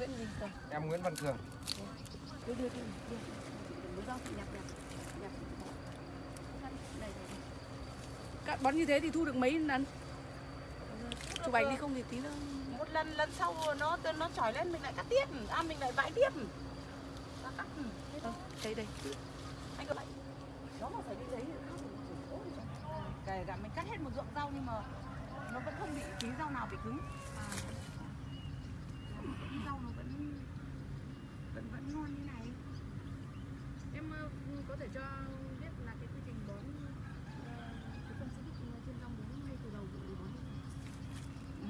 Nguyễn gì Cường. Em Nguyễn Văn Cường. đưa đưa đưa đưa. Đưa rau nhặt nhặt nhặt đây đây Cắt bón như thế thì thu được mấy lần? Chụp ảnh đi không thì tí nữa. Một lần lần sau nó nó trỏi lên mình lại cắt tiếp. À mình lại vãi tiếp. Nó cắt. Ờ, đây đây anh cứ vậy nó mà phải đi giấy kể cả mình cắt hết một ruộng rau nhưng mà nó vẫn không bị tí rau nào bị cứng. À. Tí rau nó vẫn vẫn vẫn ngon như này. Em có thể cho biết là cái quy trình bón cái phân xịt trên rau muống ngay từ đầu vụ bón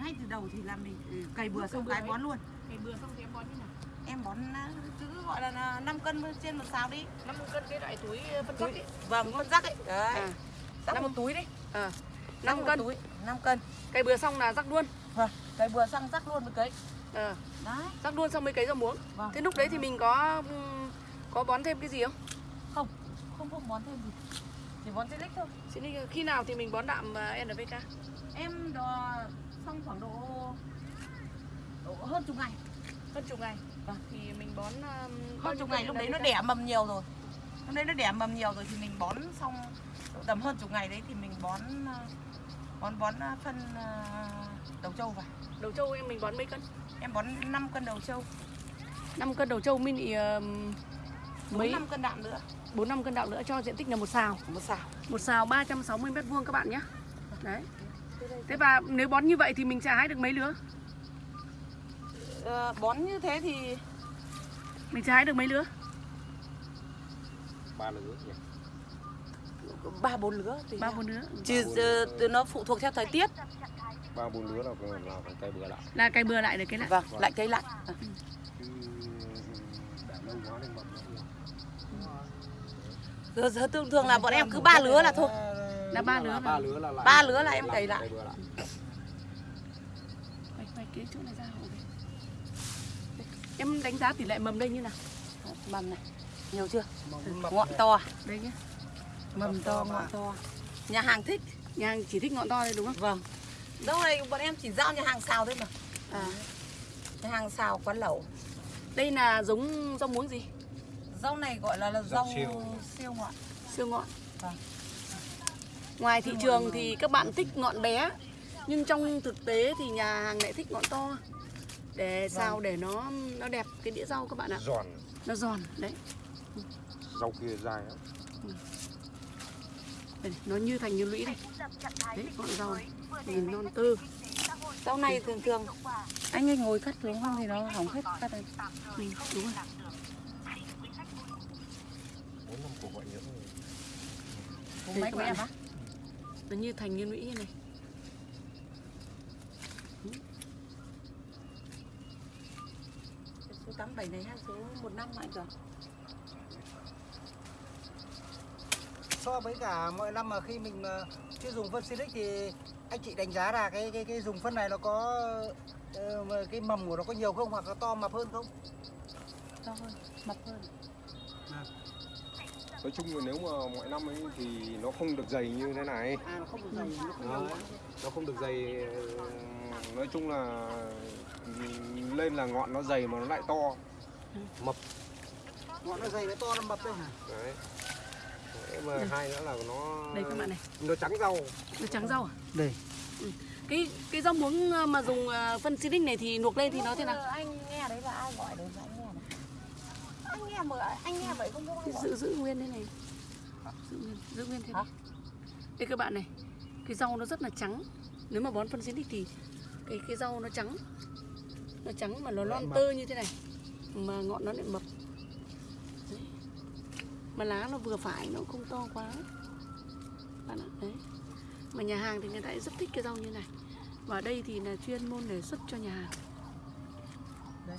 ngay từ đầu thì là mình ừ, cày bừa xong cày cái bón luôn. Ngày bừa xong thì em bón như nào? Em bón cứ gọi là, là 5 cân trên một xào đi. 50 cân cái loại túi phân rác ấy. vâng con rắc ấy. Đấy. À. rắc Năm- một túi đấy. À, Rắc 5 một cân. túi. 5 cân. Cây bừa xong là rắc luôn. Vâng cày bừa xong rắc luôn với cấy à, đấy. Rắc luôn xong mới cấy rau muống. Vâng. Thế lúc đấy thì mình có ừm, có bón thêm cái gì không? Không không không bón thêm gì. Chỉ bón silic thôi. Đi, khi nào thì mình bón đạm ờ, NPK em đo xong khoảng độ, độ hơn chục ngày. Hơn chục ngày. Vâng. thì mình bón bao hơn chục ngày lúc đấy nó đẻ mầm nhiều rồi. Lúc đấy nó đẻ mầm nhiều rồi thì mình bón xong tầm hơn chục ngày đấy thì mình bón ờ, bón bón ờ, phân ờ, đầu trâu vào. Đầu trâu em mình bón mấy cân em bón 5 cân đầu trâu. 5 cân đầu trâu mini ừm, mấy? 5 cân đạm nữa. 4 5 cân đạm nữa cho diện tích là một xào. Một xào. Một xào 360 mét vuông các bạn nhé. Đấy. Thế và nếu bón như vậy thì mình sẽ hái được mấy lứa? Ờ, bón như thế thì mình sẽ hái được mấy lứa? Ba lứa nhỉ? ba bốn lứa tùy ba bốn lứa. Chứ từ nó phụ thuộc theo thời tiết Ba bốn lứa là là cây bừa lại. là cày bừa lại được cái lại vâng lại cây lại. Chứ để lâu quá nên mầm nó Giờ, giờ thường thường là bọn em cứ ba lứa là thôi. Là ba lứa ba là- lứa là. Ba lứa là em cày lại. Cây bừa lại. quay quay cái chỗ này ra hộ đây. em đánh giá tỷ lệ mầm đây như nào? Mầm này. Nhiều chưa? Ngọn to đây nhé mầm to ngọn to nhà hàng thích. Nhà hàng chỉ thích ngọn to đây đúng không? Vâng đâu này bọn em chỉ giao nhà hàng xào thôi mà. À, nhà hàng xào quán lẩu. Đây là giống rau muống gì? Rau này gọi là, là Rau siêu. siêu ngọn siêu ngọn Vâng. ngoài thị trường thì các bạn thích ngọn bé. Nhưng trong thực tế thì nhà hàng lại thích ngọn to. Để sao để nó nó đẹp cái đĩa rau các bạn ạ. Giòn. nó giòn đấy. Rau kia dài lắm. Đây, nó như thành như lũy đây. Đấy ngọn rau này nhìn non tơ. Rau này thường thường. Anh ấy ngồi cắt xuống không thì nó hỏng hết cắt này ừ, đúng rồi. Các của bạn này. nó như thành như lũy như này. Số 87 này hay số 15 mạnh rồi so với cả mọi năm mà khi mình ờ, chưa dùng phân Silic thì anh chị đánh giá là cái cái cái dùng phân này nó có ờ, cái mầm của nó có nhiều không hoặc nó to mập hơn không? to hơn mập hơn Nói chung là nếu mà mọi năm ấy thì nó không được dày như thế này. À nó không được dày, nó không Đó. nhiều. Nó không được dày. ờ, Nói chung là lên là ngọn nó dày mà nó lại to. Mập. Ngọn nó dày nó to nó mập đây hả? Đấy. Mà hai nữa là nó đây các bạn này. Nó trắng rau. nó trắng rau à? Đây. cái cái rau muống ờ, mà dùng ờ, phân xịt này thì luộc lên thì nó thế nào? anh nghe đấy là ai gọi đấy là anh nghe này? Anh nghe mà anh nghe vậy không gọi. giữ giữ nguyên thế này. Giữ nguyên giữ nguyên thế này. Đây các bạn này cái rau nó rất là trắng. Nếu mà bón phân xịt thì cái cái rau nó trắng. Nó trắng mà nó non tơ như thế này mà ngọn nó lại mập. Mà lá nó vừa phải nó không to quá. Bạn ạ đấy. Mà nhà hàng thì người ta rất thích cái rau như này. Và ở đây thì là chuyên môn để xuất cho nhà hàng. Đây.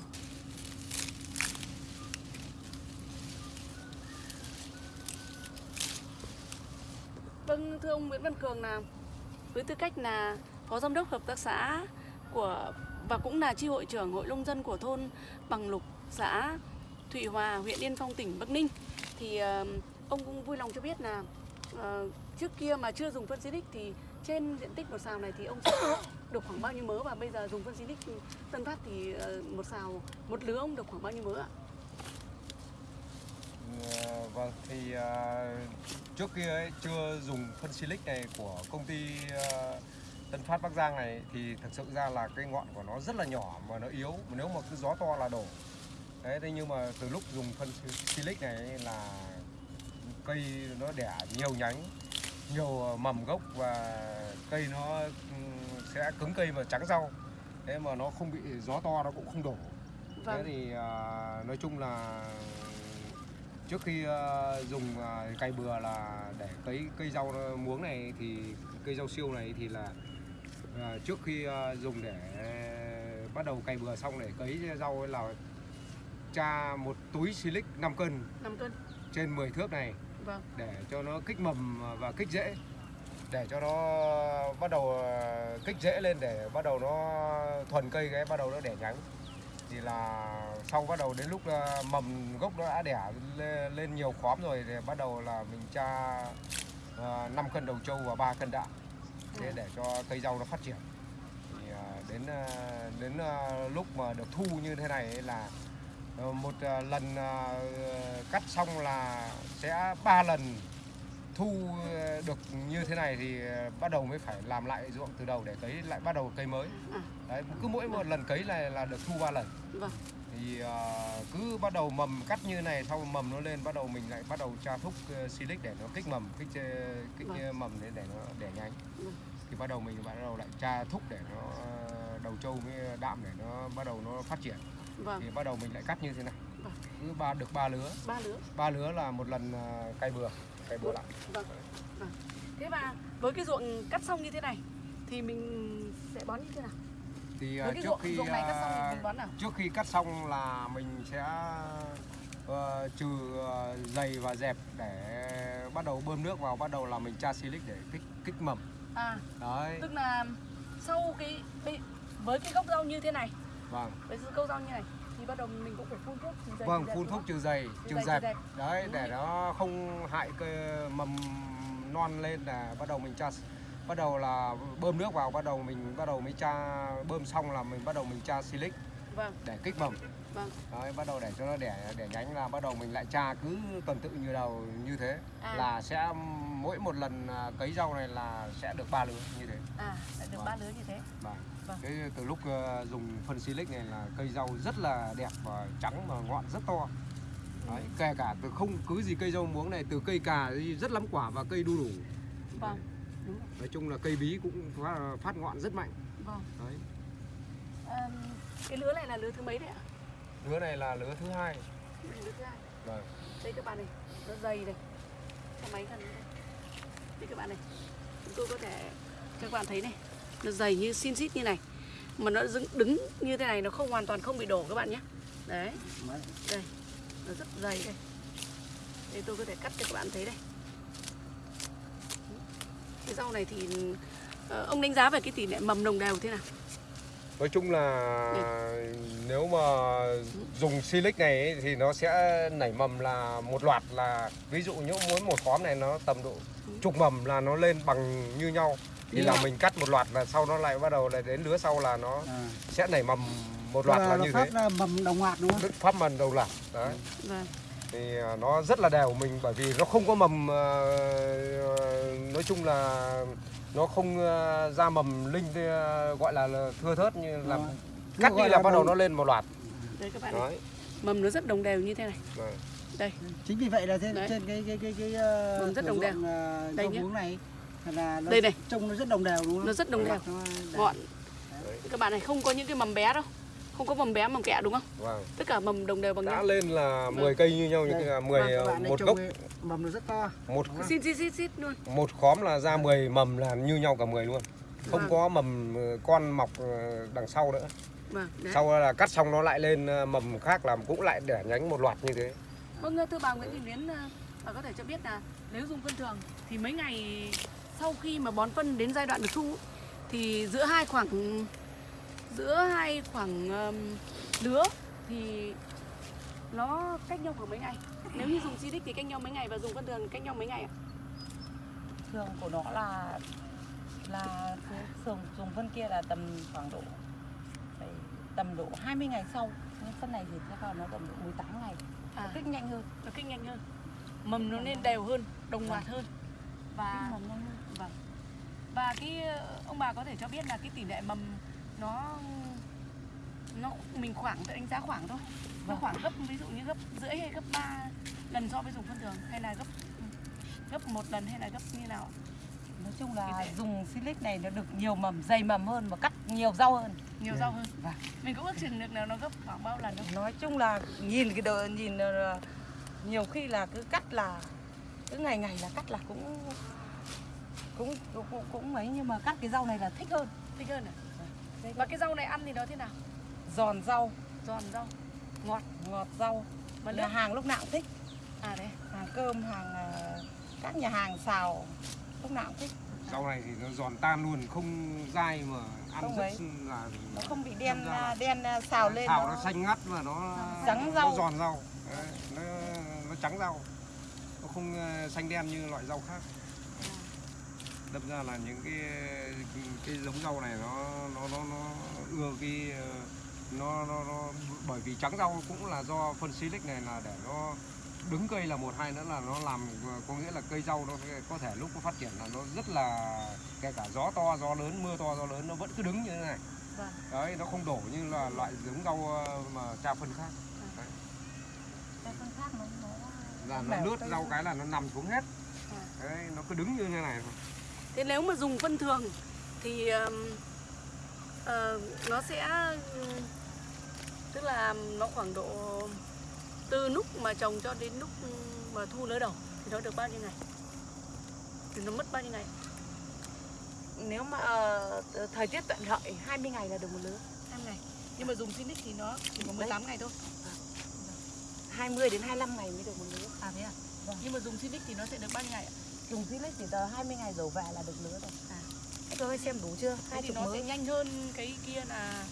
Vâng, thưa ông Nguyễn Văn Cường là với tư cách là phó giám đốc hợp tác xã của và cũng là chi hội trưởng hội nông dân của thôn Bằng Lục, xã Thụy Hòa, huyện Yên Phong, tỉnh Bắc Ninh thì ông cũng vui lòng cho biết là ờ, trước kia mà chưa dùng phân xịt thì trên diện tích một xào này thì ông sẽ được khoảng bao nhiêu mớ và bây giờ dùng phân Silic Tân Phát thì ờ, một xào một lứa ông được khoảng bao nhiêu mớ ạ? Ờ, vâng, thì trước kia ấy, chưa dùng phân silic này của công ty Tân Phát Bắc Giang này thì thực sự ra là cái ngọn của nó rất là nhỏ mà nó yếu mà nếu mà cứ gió to là đổ đấy thế nhưng mà từ lúc dùng phân silic này là cây nó đẻ nhiều nhánh nhiều mầm gốc và cây nó ừm, sẽ cứng cây và trắng rau thế mà nó không bị gió to nó cũng không đổ thế Vâng. thì à, nói chung là trước khi à, dùng à, cày bừa là để cấy cây rau muống này thì cây rau siêu này thì là à, trước khi à, dùng để bắt đầu cày bừa xong để cấy rau là cha một túi silic 5 cân 5 cân. trên 10 thước này Vâng. để cho nó kích mầm và kích rễ để cho nó bắt đầu ờ, kích rễ lên để bắt đầu nó thuần cây cái bắt đầu nó đẻ nhánh thì là sau bắt đầu đến lúc ờ, mầm gốc nó đã đẻ lên, nhiều khóm rồi thì bắt đầu là mình tra uh, 5 cân đầu trâu và 3 cân đạm thế À. để cho cây rau nó phát triển thì ờ, đến ờ, đến ờ, lúc mà được thu như thế này là ờ, một ờ, lần ờ, cắt xong là sẽ ba lần thu ờ, được như thế này thì ờ, bắt đầu mới phải làm lại ruộng từ đầu để cấy lại bắt đầu cây mới À. đấy cứ mỗi một lần cấy này là được thu ba lần Vâng. thì ờ, cứ bắt đầu mầm cắt như này sau mầm nó lên bắt đầu mình lại bắt đầu tra thúc uh, silic để nó kích mầm kích ờ, kích Vâng. ờ, mầm để để nó đẻ nhánh Vâng. thì bắt đầu mình bắt đầu lại tra thúc để nó ờ, đầu trâu với đạm để nó bắt đầu nó phát triển Vâng. thì bắt đầu mình lại cắt như thế này Vâng. cứ ba được ba lứa Ba lứa. ba lứa là một lần ờ, cày bừa cày bừa lại Vâng. Vâng. Thế và với cái ruộng cắt xong như thế này thì mình sẽ bón như thế nào? thì ờ, Với cái trước ruộng, khi ruộng này cắt xong thì ờ, mình bón nào? trước khi cắt xong là mình sẽ ờ, trừ ờ, dày và dẹp để bắt đầu bơm nước vào bắt đầu là mình tra silic để kích kích mầm À, đấy tức là sau cái với cái gốc rau như thế này, vâng. Với gốc rau như này thì bắt đầu mình cũng phải phun thuốc trừ dày, vâng phun thuốc trừ dày Trừ dẹp đấy Đúng để rồi. nó không hại cây mầm non lên là bắt đầu mình tra bắt đầu là bơm nước vào bắt đầu mình bắt đầu mới tra bơm xong là mình bắt đầu mình tra silic Vâng, để kích mầm vâng. đấy bắt đầu để cho nó đẻ đẻ nhánh là bắt đầu mình lại tra cứ tuần tự như đầu như thế À. là sẽ mỗi một lần à, cấy rau này là sẽ được ba lứa như thế À, lại được Vâng. ba lứa như thế. Vâng. Vâng. Thế từ lúc ờ, dùng phân silic này là cây rau rất là đẹp và trắng và ngọn rất to. Đấy, kể cả từ không cứ gì cây rau muống này từ cây cà rất lắm quả và cây đu đủ. Vâng, đúng. Nói chung là cây bí cũng phát, phát ngọn rất mạnh. Vâng. Đấy. À, cái lứa này là lứa thứ mấy đấy ạ? Lứa này là lứa thứ hai. Vâng. Đây các bạn này, nó dày này. Cho máy gần đây. Đây các bạn này. Chúng tôi có thể cho các bạn thấy này, nó dày như xin xít như này. Mà nó đứng, đứng như thế này nó không hoàn toàn không bị đổ các bạn nhé. Đấy, đây. Nó rất dày đây. Đây tôi có thể cắt cho các bạn thấy đây. Cái rau này thì ờ, ông đánh giá về cái tỷ lệ mầm đồng đều thế nào? Nói chung là nếu mà dùng silic này ấy, thì nó sẽ nảy mầm là một loạt là ví dụ như muốn một khóm này nó tầm độ chục mầm là nó lên bằng như nhau thì Như là mình cắt một loạt và sau nó lại bắt đầu là đến lứa sau là nó À. sẽ nảy mầm một loạt là nó như thế ra mầm đồng loạt đúng không? Pháp mầm đầu loạt đấy Vâng. thì à, nó rất là đều mình bởi vì nó không có mầm ờ, nói chung là nó không ờ, ra mầm linh ờ, gọi là, thưa thớt như là Đó. cắt đi là bắt đầu nó lên một loạt Đây các bạn đấy Mầm nó rất đồng đều như thế này. Vâng. Đây. Chính vì vậy là trên, Đấy. trên cái cái cái cái uh, Mầm rất đồng đều. Đây muống này là nó Đây này. trông nó rất đồng đều đúng không? Nó rất đồng đều. Đấy. Các bạn này không có những cái mầm bé đâu. Không có mầm bé mầm kẹ đúng không? vâng Tất cả mầm đồng đều bằng đã nhau. lên là Vâng. 10 cây như nhau như là 10 Vâng, một gốc mầm nó rất to. một? Xin xin xin xin luôn. một khóm là ra 10 mầm là như nhau cả 10 luôn không Vâng. có mầm ờ, con mọc ờ, đằng sau nữa Vâng, đấy. sau là cắt xong nó lại lên ờ, mầm khác làm cũng lại đẻ nhánh một loạt như thế Vâng, thưa bà Nguyễn Thị Luyến, ờ, bà có thể cho biết là nếu dùng phân thường thì mấy ngày sau khi mà bón phân đến giai đoạn được thu thì giữa hai khoảng giữa hai khoảng ờm, lứa thì nó cách nhau khoảng mấy ngày? Nếu như dùng Silic thì cách nhau mấy ngày và dùng phân thường cách nhau mấy ngày ạ? thường của nó là là cứ dùng dùng phân kia là tầm khoảng độ tầm độ 20 ngày sau. Nhưng phân này thì sẽ vào nó tầm độ 18 ngày. À, kích nhanh hơn. Nó kích nhanh hơn. Mầm nó nên đều hơn đồng loạt hơn. Và mầm nhanh hơn. Vâng. Và cái ông bà có thể cho biết là cái tỷ lệ mầm nó nó mình khoảng tự đánh giá khoảng thôi. Nó Vâng. khoảng gấp ví dụ như gấp rưỡi hay gấp 3 lần so với dùng phân thường hay là gấp gấp một lần hay là gấp như nào? nói chung là dùng silic này nó được nhiều mầm dày mầm hơn và cắt nhiều rau hơn Nhiều rau hơn. Vâng. Mình cũng ước chừng được là nó gấp khoảng bao lần đâu. nói chung là nhìn cái đờ, nhìn ờ, nhiều khi là cứ cắt là cứ ngày ngày là cắt là cũng cũng cũng cũng, cũng mấy nhưng mà cắt cái rau này là thích hơn Thích hơn à? Và cái rau này ăn thì nó thế nào? Giòn rau. Giòn rau, ngọt. Ngọt rau. Và nhà hàng lúc nào cũng thích. À đấy. hàng cơm hàng ờ, các nhà hàng xào lúc nào cũng thích. Rau này thì nó giòn tan luôn không dai mà ăn Không rất ấy. là nó không bị đen đen à, xào lên xào nó xanh ngắt và nó Trắng nó rau. giòn rau. Đấy, nó nó trắng rau. Nó không ờ, xanh đen như loại rau khác. Đâm ra là những cái cái giống rau này nó nó nó nó ưa cái ờ, nó nó nó bởi vì trắng rau cũng là do phân silic này là để nó đứng cây là một hai nữa là nó làm có nghĩa là cây rau nó có thể lúc nó phát triển là nó rất là kể cả gió to gió lớn mưa to gió lớn nó vẫn cứ đứng như thế này Vâng. đấy nó không đổ như là loại giống rau ờ, mà tra phân khác Cái phân khác nó, nó là nó lướt rau ra. cái là nó nằm xuống hết À. đấy nó cứ đứng như thế này thôi Thế nếu mà dùng phân thường thì um, ờ, nó sẽ tức là nó khoảng độ từ lúc mà trồng cho đến lúc mà thu lứa đầu thì nó được bao nhiêu ngày? Thì nó mất bao nhiêu ngày? nếu mà ờ, thời tiết thuận lợi 20 ngày là được một lứa 2 ngày. Nhưng mà dùng Sinic thì nó chỉ có 18 ngày thôi. 20 đến 25 ngày mới được một lứa À thế à? Vâng. Nhưng mà dùng Sinic thì nó sẽ được bao nhiêu ngày ạ? dùng silic chỉ tờ 20 ngày đổ về là được lứa rồi À. Thế tôi xem đủ chưa hai thì nó sẽ mới nhanh hơn cái kia là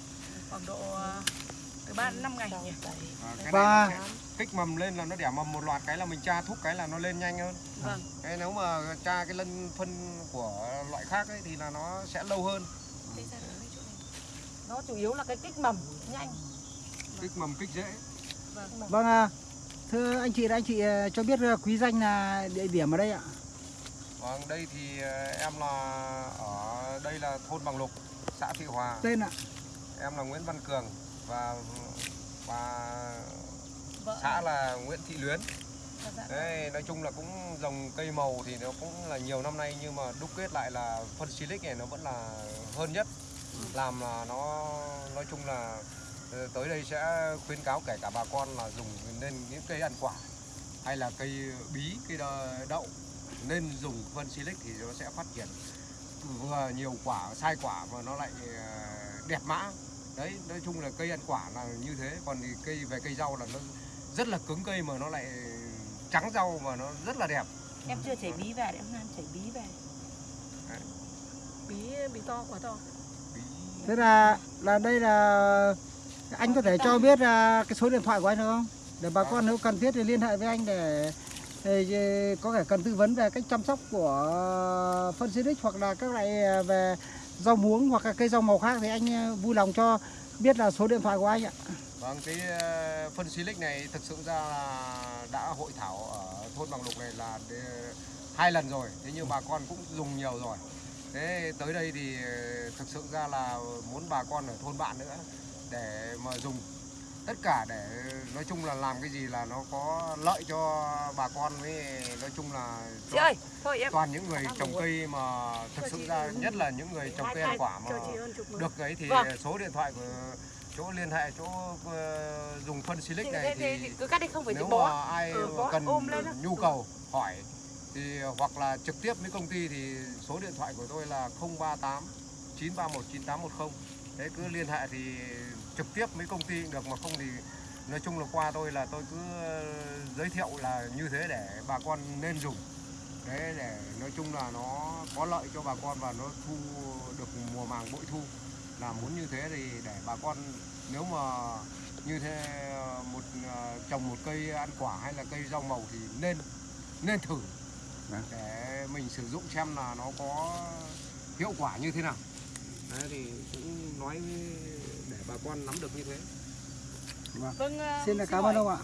khoảng độ ờ, từ 3 đến 5 ngày nhỉ? à, cái này sẽ kích mầm lên là nó đẻ mầm một loạt cái là mình tra thúc cái là nó lên nhanh hơn. Vâng. cái nếu mà tra cái lân phân của loại khác ấy thì là nó sẽ lâu hơn. Ra nó chủ yếu là cái kích mầm nhanh. Kích mầm kích rễ Vâng. À, thưa anh chị anh chị ờ, cho biết ờ, quý danh là địa điểm ở đây ạ. vâng đây thì ờ, em là ở đây là thôn bằng lục xã thị hòa. Tên ạ. em là nguyễn văn cường và và Vợ xã là nguyễn thị luyến. Và dạ- Đấy, nói chung là cũng dòng cây màu thì nó cũng là nhiều năm nay nhưng mà đúc kết lại là phân silic này nó vẫn là hơn nhất. Làm là nó nói chung là ờ, tới đây sẽ khuyến cáo kể cả bà con là dùng nên những cây ăn quả hay là cây bí cây đậu nên dùng phân silic thì nó sẽ phát triển. Vừa nhiều quả sai quả và nó lại ờ, đẹp mã đấy nói chung là cây ăn quả là như thế. Còn thì cây về cây rau là nó rất là cứng cây mà nó lại trắng rau mà nó rất là đẹp. Em chưa chảy bí về em đang chảy bí về. Bí bí to quá to. Bí. Thế là là đây là anh có thể cho biết là cái số điện thoại của anh được không? Để bà con nếu cần thiết thì liên hệ với anh để, để có thể cần tư vấn về cách chăm sóc của phân xịt hoặc là các loại ờ, về rau muống hoặc là cây rau màu khác thì anh ờ, vui lòng cho biết là số điện thoại của anh ạ. Vâng, cái ờ, phân silic này thực sự ra là đã hội thảo ở thôn Bằng Lục này là ờ, hai lần rồi, thế nhưng bà con cũng dùng nhiều rồi. Thế tới đây thì thực sự ra là muốn bà con ở thôn bạn nữa để mà dùng tất cả để nói chung là làm cái gì là nó có lợi cho bà con với nói chung là chị ơi thôi em. toàn những người trồng cây mà thực Cho sự ra nhất là những người trồng cây ăn quả mà được ấy thì Vâng. số điện thoại của chỗ liên hệ chỗ ờ, dùng phân silic này thì thì cứ cắt đi không phải nếu mà ai Ừ, cần nhu cầu hỏi thì hoặc là trực tiếp với công ty thì số điện thoại của tôi là 038 931 9810 thế cứ liên hệ thì trực tiếp với công ty cũng được mà không thì nói chung là qua tôi là tôi cứ ờ, giới thiệu là như thế để bà con nên dùng. Đấy để nói chung là nó có lợi cho bà con và nó thu được mùa màng bội thu. Là muốn như thế thì để bà con nếu mà như thế ờ, một ờ, trồng một cây ăn quả hay là cây rau màu thì nên nên thử. Để mình sử dụng xem là nó có hiệu quả như thế nào đấy thì cũng nói để bà con nắm được như thế. Vâng, à, Xin là xin cảm ơn ông ạ.